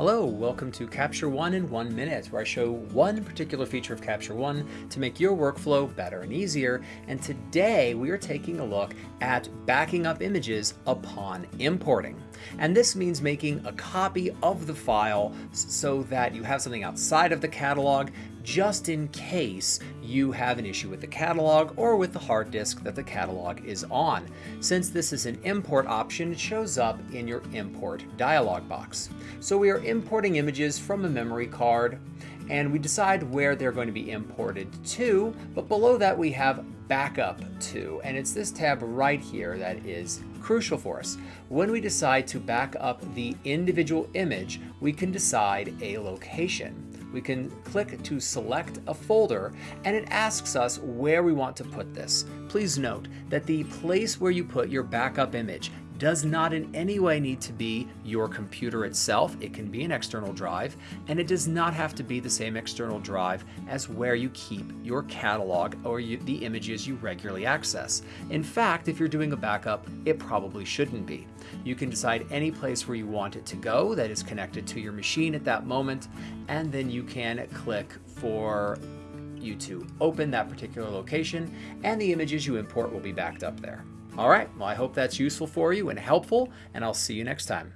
Hello, welcome to Capture One in one minute, where I show one particular feature of Capture One to make your workflow better and easier. And today we are taking a look at backing up images upon importing. And this means making a copy of the file so that you have something outside of the catalog just in case you have an issue with the catalog or with the hard disk that the catalog is on. Since this is an import option, it shows up in your import dialog box. So we are importing images from a memory card and we decide where they're going to be imported to, but below that we have backup to, and it's this tab right here that is crucial for us. When we decide to back up the individual image, we can decide a location we can click to select a folder and it asks us where we want to put this. Please note that the place where you put your backup image does not in any way need to be your computer itself. It can be an external drive, and it does not have to be the same external drive as where you keep your catalog or you, the images you regularly access. In fact, if you're doing a backup, it probably shouldn't be. You can decide any place where you want it to go that is connected to your machine at that moment, and then you can click for you to open that particular location, and the images you import will be backed up there. All right, well, I hope that's useful for you and helpful, and I'll see you next time.